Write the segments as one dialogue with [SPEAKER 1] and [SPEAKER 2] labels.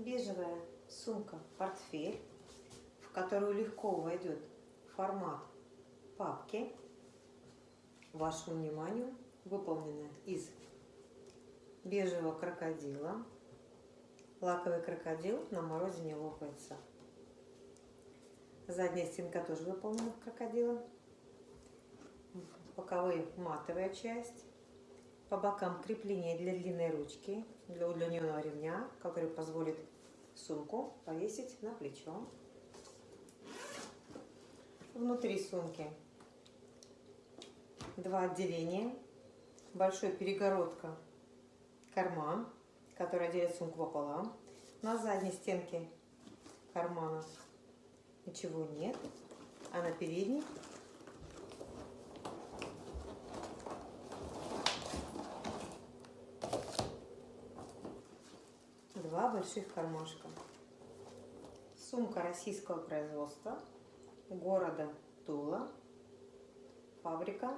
[SPEAKER 1] бежевая сумка-портфель, в которую легко войдет формат папки. Вашему вниманию выполнена из бежевого крокодила. Лаковый крокодил на морозе не лопается. Задняя стенка тоже выполнена в крокодила. Боковые матовая часть. По бокам крепление для длинной ручки, для удлиненного ремня, который позволит сумку повесить на плечо. Внутри сумки два отделения. Большой перегородка, карман, который делит сумку пополам. На задней стенке кармана ничего нет, а на передней два больших кармашка. Сумка российского производства, города Тула, фабрика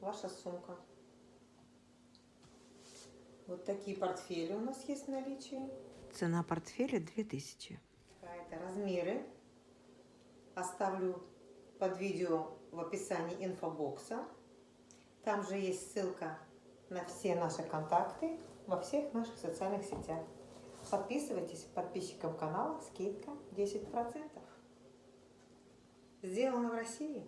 [SPEAKER 1] «Ваша сумка». Вот такие портфели у нас есть в наличии.
[SPEAKER 2] Цена портфеля 2000.
[SPEAKER 1] Это размеры. Оставлю под видео в описании инфобокса. Там же есть ссылка на все наши контакты во всех наших социальных сетях. Подписывайтесь, подписчикам канала скидка 10%. Сделано в России.